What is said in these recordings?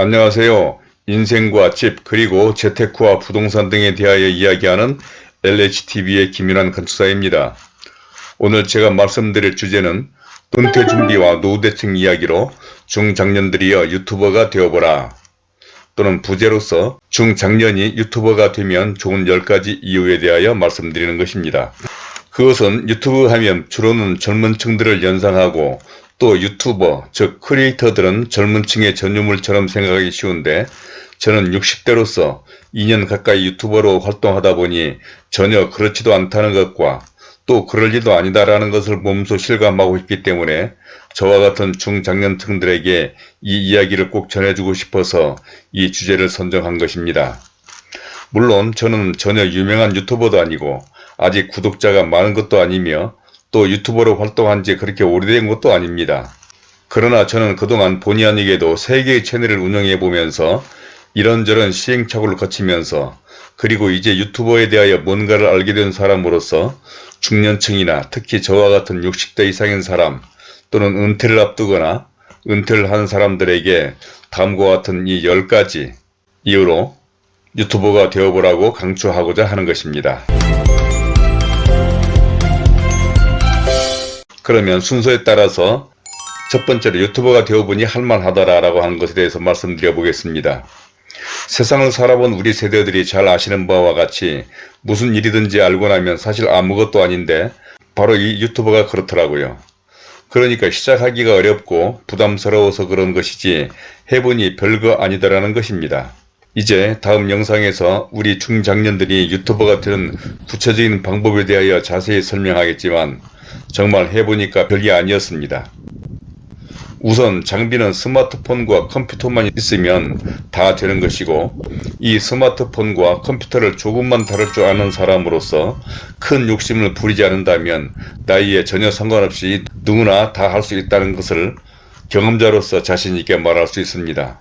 안녕하세요. 인생과 집 그리고 재테크와 부동산 등에 대하여 이야기하는 LHTV의 김윤환 건축사입니다. 오늘 제가 말씀드릴 주제는 은퇴 준비와 노후대책 이야기로 중장년들이여 유튜버가 되어보라 또는 부제로서 중장년이 유튜버가 되면 좋은 10가지 이유에 대하여 말씀드리는 것입니다. 그것은 유튜브 하면 주로는 젊은 층들을 연상하고 또 유튜버 즉 크리에이터들은 젊은 층의 전유물처럼 생각하기 쉬운데 저는 60대로서 2년 가까이 유튜버로 활동하다 보니 전혀 그렇지도 않다는 것과 또 그럴 리도 아니다라는 것을 몸소 실감하고 있기 때문에 저와 같은 중장년층들에게 이 이야기를 꼭 전해주고 싶어서 이 주제를 선정한 것입니다. 물론 저는 전혀 유명한 유튜버도 아니고 아직 구독자가 많은 것도 아니며 또 유튜버로 활동한 지 그렇게 오래된 것도 아닙니다. 그러나 저는 그동안 본의 아니게도 3개의 채널을 운영해 보면서 이런저런 시행착오를 거치면서 그리고 이제 유튜버에 대하여 뭔가를 알게 된 사람으로서 중년층이나 특히 저와 같은 60대 이상인 사람 또는 은퇴를 앞두거나 은퇴를 한 사람들에게 다음과 같은 이 10가지 이유로 유튜버가 되어보라고 강추하고자 하는 것입니다. 그러면 순서에 따라서 첫 번째로 유튜버가 되어보니 할만하더라 라고 하는 것에 대해서 말씀드려 보겠습니다. 세상을 살아본 우리 세대들이 잘 아시는 바와 같이 무슨 일이든지 알고 나면 사실 아무것도 아닌데 바로 이 유튜버가 그렇더라고요. 그러니까 시작하기가 어렵고 부담스러워서 그런 것이지 해보니 별거 아니더라는 것입니다. 이제 다음 영상에서 우리 중장년들이 유튜버가 되는 구체적인 방법에 대하여 자세히 설명하겠지만 정말 해보니까 별게 아니었습니다. 우선 장비는 스마트폰과 컴퓨터만 있으면 다 되는 것이고 이 스마트폰과 컴퓨터를 조금만 다룰 줄 아는 사람으로서 큰 욕심을 부리지 않는다면 나이에 전혀 상관없이 누구나 다 할 수 있다는 것을 경험자로서 자신있게 말할 수 있습니다.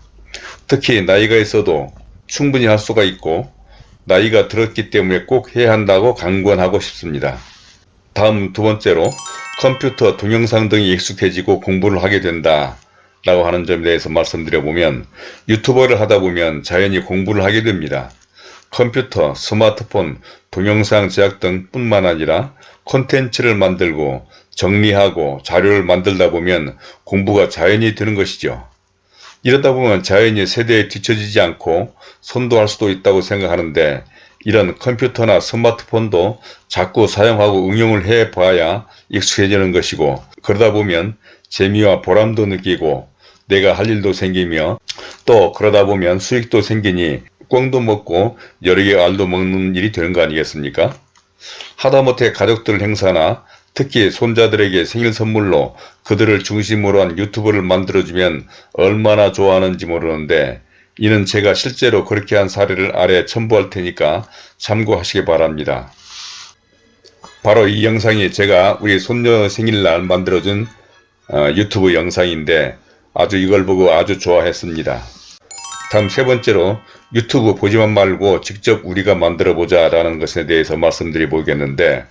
특히 나이가 있어도 충분히 할 수가 있고 나이가 들었기 때문에 꼭 해야 한다고 강권하고 싶습니다. 다음 두 번째로 컴퓨터, 동영상 등이 익숙해지고 공부를 하게 된다 라고 하는 점에 대해서 말씀드려보면 유튜버를 하다 보면 자연히 공부를 하게 됩니다. 컴퓨터, 스마트폰, 동영상 제작 등 뿐만 아니라 콘텐츠를 만들고 정리하고 자료를 만들다 보면 공부가 자연히 되는 것이죠. 이러다 보면 자연히 세대에 뒤처지지 않고 선도할 수도 있다고 생각하는데 이런 컴퓨터나 스마트폰도 자꾸 사용하고 응용을 해 봐야 익숙해지는 것이고 그러다 보면 재미와 보람도 느끼고 내가 할 일도 생기며 또 그러다 보면 수익도 생기니 꽝도 먹고 여러 개 알도 먹는 일이 되는 거 아니겠습니까? 하다못해 가족들 행사나 특히 손자들에게 생일 선물로 그들을 중심으로 한 유튜브를 만들어주면 얼마나 좋아하는지 모르는데 이는 제가 실제로 그렇게 한 사례를 아래 첨부할 테니까 참고하시기 바랍니다. 바로 이 영상이 제가 우리 손녀 생일날 만들어준 어, 유튜브 영상인데 아주 이걸 보고 아주 좋아했습니다. 다음 세 번째로 유튜브 보지만 말고 직접 우리가 만들어 보자 라는 것에 대해서 말씀드려 보겠는데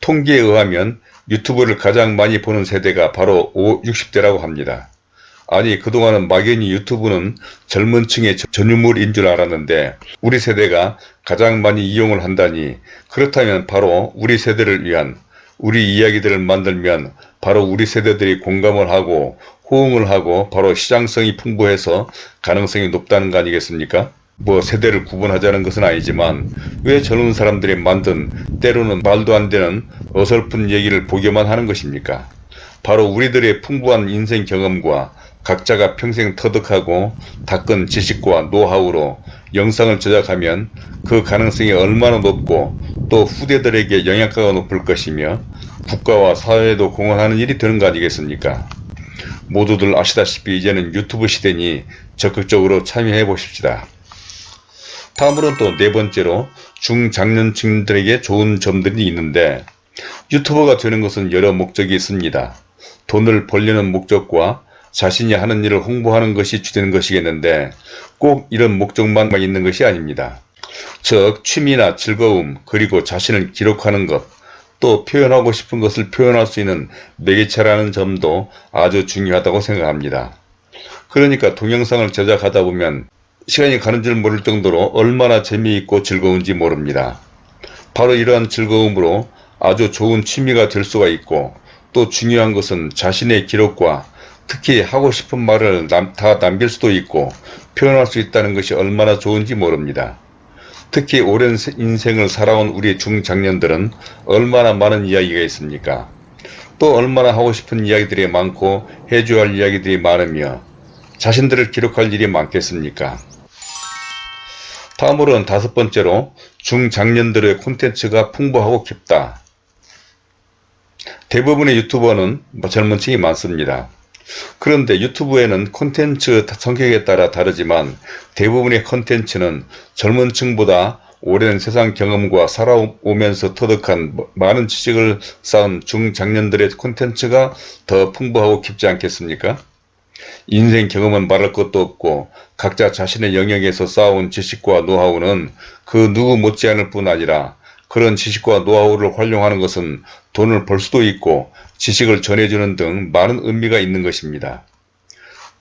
통계에 의하면 유튜브를 가장 많이 보는 세대가 바로 5, 60대라고 합니다. 아니 그동안은 막연히 유튜브는 젊은 층의 전유물인 줄 알았는데 우리 세대가 가장 많이 이용을 한다니 그렇다면 바로 우리 세대를 위한 우리 이야기들을 만들면 바로 우리 세대들이 공감을 하고 호응을 하고 바로 시장성이 풍부해서 가능성이 높다는 거 아니겠습니까? 뭐 세대를 구분하자는 것은 아니지만 왜 젊은 사람들이 만든 때로는 말도 안 되는 어설픈 얘기를 보기만 하는 것입니까? 바로 우리들의 풍부한 인생 경험과 각자가 평생 터득하고 닦은 지식과 노하우로 영상을 제작하면 그 가능성이 얼마나 높고 또 후대들에게 영향가가 높을 것이며 국가와 사회에도 공헌하는 일이 되는 거 아니겠습니까? 모두들 아시다시피 이제는 유튜브 시대니 적극적으로 참여해 보십시다. 다음으로는 또네 번째로 중장년층들에게 좋은 점들이 있는데 유튜버가 되는 것은 여러 목적이 있습니다. 돈을 벌려는 목적과 자신이 하는 일을 홍보하는 것이 주된 것이겠는데 꼭 이런 목적만 있는 것이 아닙니다. 즉 취미나 즐거움 그리고 자신을 기록하는 것 또 표현하고 싶은 것을 표현할 수 있는 매개체라는 점도 아주 중요하다고 생각합니다. 그러니까 동영상을 제작하다 보면 시간이 가는 줄 모를 정도로 얼마나 재미있고 즐거운지 모릅니다. 바로 이러한 즐거움으로 아주 좋은 취미가 될 수가 있고 또 중요한 것은 자신의 기록과 특히 하고 싶은 말을 남, 다 남길 수도 있고 표현할 수 있다는 것이 얼마나 좋은지 모릅니다. 특히 오랜 인생을 살아온 우리 중장년들은 얼마나 많은 이야기가 있습니까? 또 얼마나 하고 싶은 이야기들이 많고 해줘야 할 이야기들이 많으며 자신들을 기록할 일이 많겠습니까? 다음으로는 다섯 번째로 중장년들의 콘텐츠가 풍부하고 깊다. 대부분의 유튜버는 뭐 젊은 층이 많습니다. 그런데 유튜브에는 콘텐츠 성격에 따라 다르지만 대부분의 콘텐츠는 젊은 층보다 오랜 세상 경험과 살아오면서 터득한 많은 지식을 쌓은 중장년들의 콘텐츠가 더 풍부하고 깊지 않겠습니까? 인생 경험은 말할 것도 없고 각자 자신의 영역에서 쌓아온 지식과 노하우는 그 누구 못지않을 뿐 아니라 그런 지식과 노하우를 활용하는 것은 돈을 벌 수도 있고 지식을 전해주는 등 많은 의미가 있는 것입니다.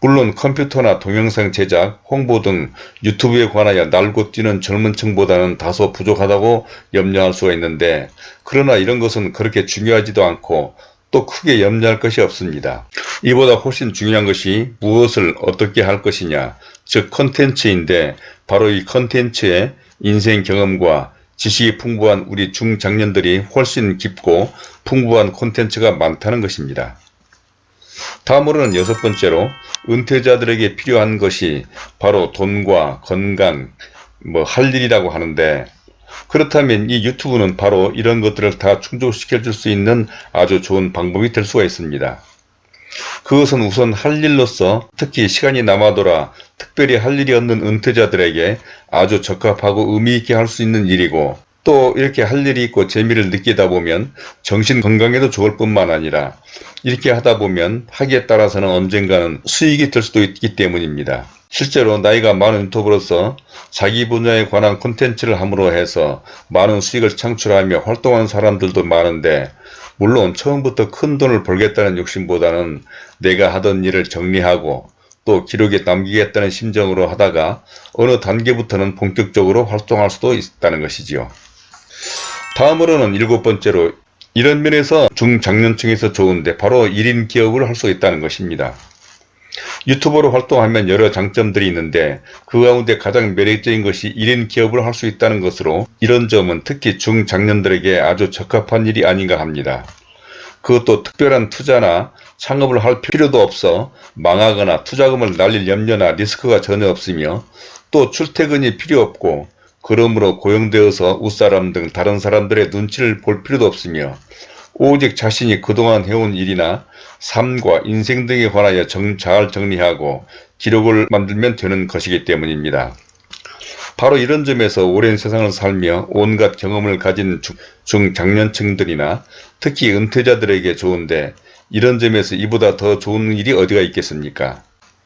물론 컴퓨터나 동영상 제작, 홍보 등 유튜브에 관하여 날고 뛰는 젊은 층보다는 다소 부족하다고 염려할 수가 있는데 그러나 이런 것은 그렇게 중요하지도 않고 또 크게 염려할 것이 없습니다. 이보다 훨씬 중요한 것이 무엇을 어떻게 할 것이냐 즉 컨텐츠인데 바로 이 컨텐츠의 인생 경험과 지식이 풍부한 우리 중장년들이 훨씬 깊고 풍부한 콘텐츠가 많다는 것입니다. 다음으로는 여섯 번째로 은퇴자들에게 필요한 것이 바로 돈과 건강, 뭐 할 일이라고 하는데 그렇다면 이 유튜브는 바로 이런 것들을 다 충족시켜 줄 수 있는 아주 좋은 방법이 될 수가 있습니다. 그것은 우선 할 일로서 특히 시간이 남아돌아 특별히 할 일이 없는 은퇴자들에게 아주 적합하고 의미있게 할 수 있는 일이고 또 이렇게 할 일이 있고 재미를 느끼다 보면 정신 건강에도 좋을 뿐만 아니라 이렇게 하다 보면 하기에 따라서는 언젠가는 수익이 될 수도 있기 때문입니다. 실제로 나이가 많은 유튜버로서 자기 분야에 관한 콘텐츠를 함으로 해서 많은 수익을 창출하며 활동하는 사람들도 많은데 물론 처음부터 큰 돈을 벌겠다는 욕심보다는 내가 하던 일을 정리하고 또 기록에 남기겠다는 심정으로 하다가 어느 단계부터는 본격적으로 활동할 수도 있다는 것이지요. 다음으로는 일곱 번째로 이런 면에서 중장년층에서 좋은데 바로 1인 기업을 할 수 있다는 것입니다. 유튜버로 활동하면 여러 장점들이 있는데 그 가운데 가장 매력적인 것이 1인 기업을 할 수 있다는 것으로 이런 점은 특히 중장년들에게 아주 적합한 일이 아닌가 합니다. 그것도 특별한 투자나 창업을 할 필요도 없어 망하거나 투자금을 날릴 염려나 리스크가 전혀 없으며 또 출퇴근이 필요 없고 그러므로 고용되어서 웃사람 등 다른 사람들의 눈치를 볼 필요도 없으며 오직 자신이 그동안 해온 일이나 삶과 인생 등에 관하여 정, 잘 정리하고 기록을 만들면 되는 것이기 때문입니다. 바로 이런 점에서 오랜 세상을 살며 온갖 경험을 가진 중장년층들이나 특히 은퇴자들에게 좋은데 이런 점에서 이보다 더 좋은 일이 어디가 있겠습니까?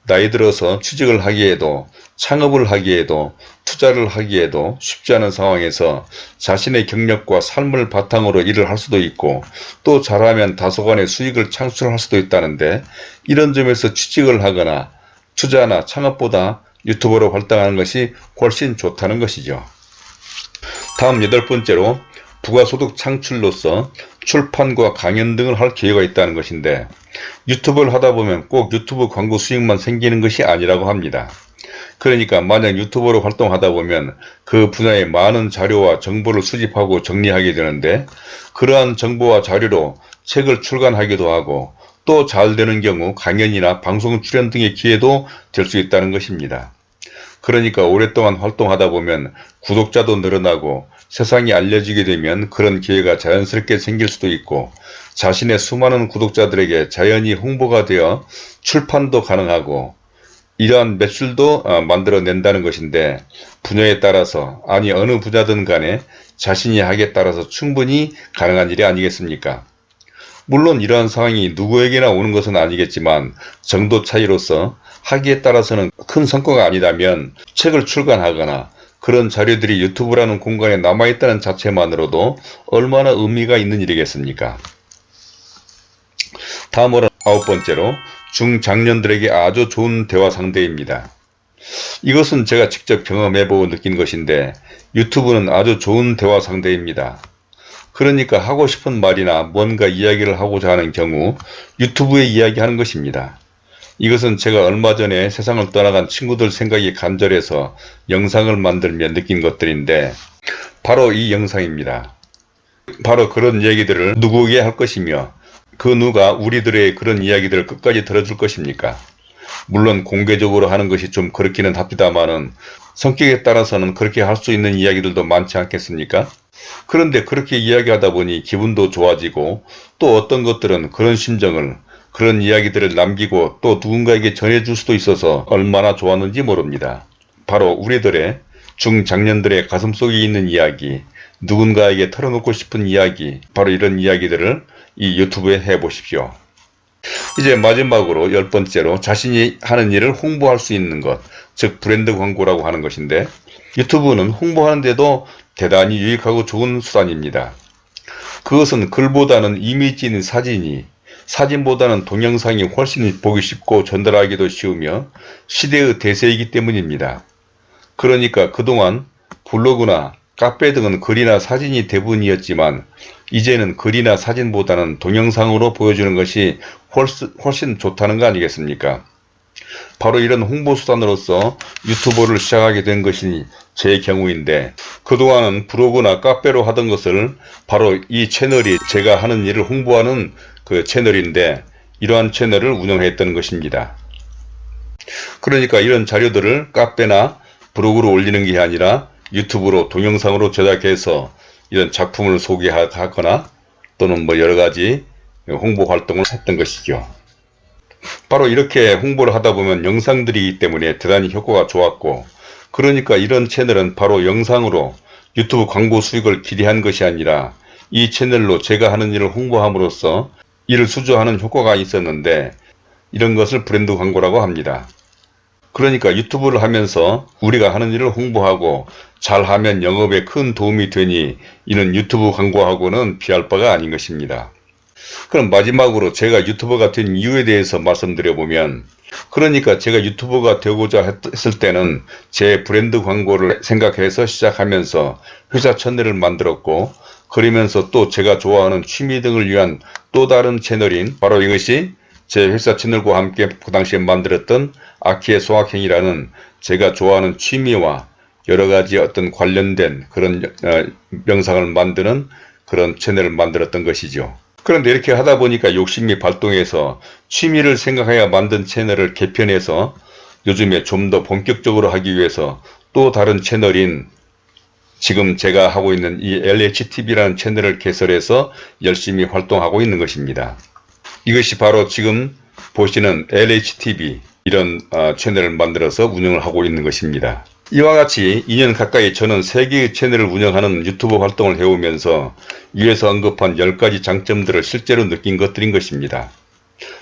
나이 들어서 취직을 하기에도 창업을 하기에도 투자를 하기에도 쉽지 않은 상황에서 자신의 경력과 삶을 바탕으로 일을 할 수도 있고 또 잘하면 다소간의 수익을 창출할 수도 있다는데 이런 점에서 취직을 하거나 투자나 창업보다 유튜버로 활동하는 것이 훨씬 좋다는 것이죠. 다음 여덟 번째로 부가소득 창출로서 출판과 강연 등을 할 기회가 있다는 것인데 유튜브를 하다 보면 꼭 유튜브 광고 수익만 생기는 것이 아니라고 합니다. 그러니까 만약 유튜버로 활동하다 보면 그 분야의 많은 자료와 정보를 수집하고 정리하게 되는데 그러한 정보와 자료로 책을 출간하기도 하고 또 잘 되는 경우 강연이나 방송 출연 등의 기회도 될 수 있다는 것입니다. 그러니까 오랫동안 활동하다 보면 구독자도 늘어나고 세상이 알려지게 되면 그런 기회가 자연스럽게 생길 수도 있고 자신의 수많은 구독자들에게 자연히 홍보가 되어 출판도 가능하고 이러한 매출도 어, 만들어낸다는 것인데 분야에 따라서 아니 어느 분야든 간에 자신이 하기에 따라서 충분히 가능한 일이 아니겠습니까? 물론 이러한 상황이 누구에게나 오는 것은 아니겠지만 정도 차이로서 하기에 따라서는 큰 성과가 아니다면 책을 출간하거나 그런 자료들이 유튜브라는 공간에 남아있다는 자체만으로도 얼마나 의미가 있는 일이겠습니까? 다음으로 아홉 번째로 중장년들에게 아주 좋은 대화 상대입니다. 이것은 제가 직접 경험해보고 느낀 것인데 유튜브는 아주 좋은 대화 상대입니다. 그러니까 하고 싶은 말이나 뭔가 이야기를 하고자 하는 경우 유튜브에 이야기하는 것입니다. 이것은 제가 얼마 전에 세상을 떠나간 친구들 생각이 간절해서 영상을 만들며 느낀 것들인데 바로 이 영상입니다. 바로 그런 얘기들을 누구에게 할 것이며 그 누가 우리들의 그런 이야기들을 끝까지 들어줄 것입니까? 물론 공개적으로 하는 것이 좀 그렇기는 합니다만은 성격에 따라서는 그렇게 할 수 있는 이야기들도 많지 않겠습니까? 그런데 그렇게 이야기하다 보니 기분도 좋아지고 또 어떤 것들은 그런 심정을 그런 이야기들을 남기고 또 누군가에게 전해줄 수도 있어서 얼마나 좋았는지 모릅니다. 바로 우리들의 중장년들의 가슴속에 있는 이야기, 누군가에게 털어놓고 싶은 이야기, 바로 이런 이야기들을 이 유튜브에 해보십시오. 이제 마지막으로 열 번째로 자신이 하는 일을 홍보할 수 있는 것, 즉 브랜드 광고라고 하는 것인데 유튜브는 홍보하는데도 대단히 유익하고 좋은 수단입니다. 그것은 글보다는 이미지인 사진이 사진보다는 동영상이 훨씬 보기 쉽고 전달하기도 쉬우며 시대의 대세이기 때문입니다. 그러니까 그동안 블로그나 카페 등은 글이나 사진이 대부분이었지만 이제는 글이나 사진보다는 동영상으로 보여주는 것이 훨씬, 좋다는 거 아니겠습니까? 바로 이런 홍보수단으로서 유튜버를 시작하게 된 것이 제 경우인데 그동안은 블로그나 카페로 하던 것을 바로 이 채널이 제가 하는 일을 홍보하는 그 채널인데 이러한 채널을 운영했던 것입니다. 그러니까 이런 자료들을 카페나 블로그로 올리는 게 아니라 유튜브로 동영상으로 제작해서 이런 작품을 소개하거나 또는 뭐 여러가지 홍보 활동을 했던 것이죠. 바로 이렇게 홍보를 하다 보면 영상들이기 때문에 대단히 효과가 좋았고 그러니까 이런 채널은 바로 영상으로 유튜브 광고 수익을 기대한 것이 아니라 이 채널로 제가 하는 일을 홍보함으로써 이를 수주하는 효과가 있었는데 이런 것을 브랜드 광고라고 합니다. 그러니까 유튜브를 하면서 우리가 하는 일을 홍보하고 잘하면 영업에 큰 도움이 되니 이는 유튜브 광고하고는 피할 바가 아닌 것입니다. 그럼 마지막으로 제가 유튜버가 된 이유에 대해서 말씀드려보면 그러니까 제가 유튜버가 되고자 했을 때는 제 브랜드 광고를 생각해서 시작하면서 회사 채널을 만들었고 그러면서 또 제가 좋아하는 취미 등을 위한 또 다른 채널인 바로 이것이 제 회사 채널과 함께 그 당시에 만들었던 아키의 소확행이라는 제가 좋아하는 취미와 여러가지 어떤 관련된 그런 어, 명상을 만드는 그런 채널을 만들었던 것이죠. 그런데 이렇게 하다 보니까 욕심이 발동해서 취미를 생각해야 만든 채널을 개편해서 요즘에 좀 더 본격적으로 하기 위해서 또 다른 채널인 지금 제가 하고 있는 이 LHTV라는 채널을 개설해서 열심히 활동하고 있는 것입니다. 이것이 바로 지금 보시는 LHTV 이런 어, 채널을 만들어서 운영을 하고 있는 것입니다. 이와 같이 2년 가까이 저는 3개의 채널을 운영하는 유튜브 활동을 해오면서 위에서 언급한 10가지 장점들을 실제로 느낀 것들인 것입니다.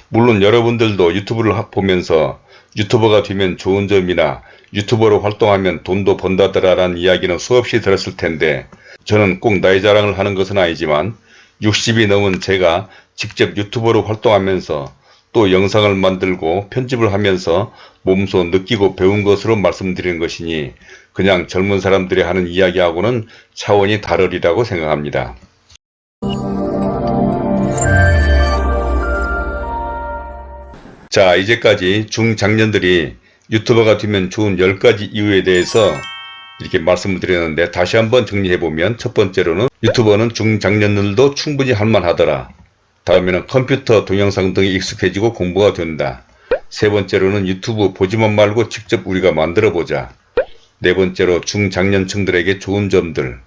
물론 여러분들도 유튜브를 보면서 유튜버가 되면 좋은 점이나 유튜버로 활동하면 돈도 번다더라 라는 이야기는 수없이 들었을 텐데 저는 꼭 나의 자랑을 하는 것은 아니지만 60이 넘은 제가 직접 유튜버로 활동하면서 또 영상을 만들고 편집을 하면서 몸소 느끼고 배운 것으로 말씀드리는 것이니 그냥 젊은 사람들이 하는 이야기하고는 차원이 다르리라고 생각합니다. 자 이제까지 중장년들이 유튜버가 되면 좋은 10가지 이유에 대해서 이렇게 말씀을 드렸는데 다시 한번 정리해보면 첫 번째로는 유튜버는 중장년들도 충분히 할만하더라. 다음에는 컴퓨터 동영상 등이 익숙해지고 공부가 된다. 세 번째로는 유튜브 보지만 말고 직접 우리가 만들어 보자. 네 번째로 중장년층들에게 좋은 점들.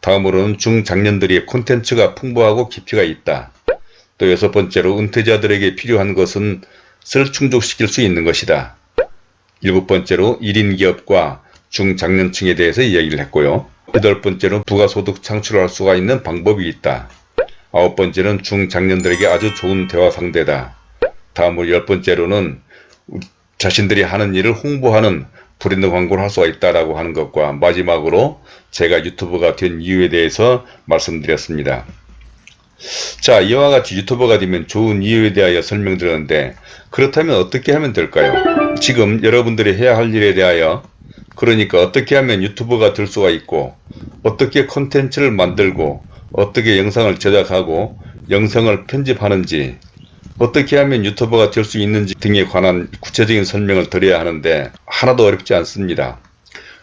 다음으로는 중장년들이 콘텐츠가 풍부하고 깊이가 있다. 또 여섯 번째로 은퇴자들에게 필요한 것은 쓸 충족시킬 수 있는 것이다. 일곱 번째로 1인 기업과 중장년층에 대해서 이야기를 했고요. 여덟 번째로 부가소득 창출할 수가 있는 방법이 있다. 아홉 번째는 중장년들에게 아주 좋은 대화 상대다. 다음으로 열 번째로는 자신들이 하는 일을 홍보하는 브랜드 광고를 할 수가 있다라고 하는 것과 마지막으로 제가 유튜브가 된 이유에 대해서 말씀드렸습니다. 자 이와 같이 유튜버가 되면 좋은 이유에 대하여 설명드렸는데 그렇다면 어떻게 하면 될까요? 지금 여러분들이 해야 할 일에 대하여 그러니까 어떻게 하면 유튜버가 될 수가 있고 어떻게 콘텐츠를 만들고 어떻게 영상을 제작하고 영상을 편집하는지 어떻게 하면 유튜버가 될 수 있는지 등에 관한 구체적인 설명을 드려야 하는데 하나도 어렵지 않습니다.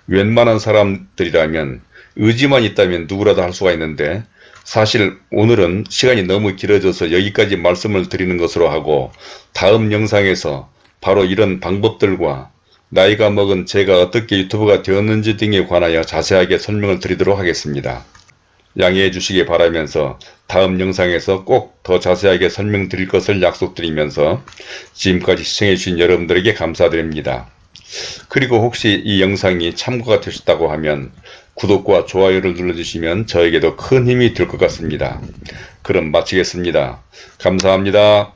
웬만한 사람들이라면 의지만 있다면 누구라도 할 수가 있는데 사실 오늘은 시간이 너무 길어져서 여기까지 말씀을 드리는 것으로 하고 다음 영상에서 바로 이런 방법들과 나이가 먹은 제가 어떻게 유튜버가 되었는지 등에 관하여 자세하게 설명을 드리도록 하겠습니다. 양해해 주시기 바라면서 다음 영상에서 꼭 더 자세하게 설명드릴 것을 약속드리면서 지금까지 시청해 주신 여러분들에게 감사드립니다. 그리고 혹시 이 영상이 참고가 되셨다고 하면 구독과 좋아요를 눌러주시면 저에게도 큰 힘이 될 것 같습니다. 그럼 마치겠습니다. 감사합니다.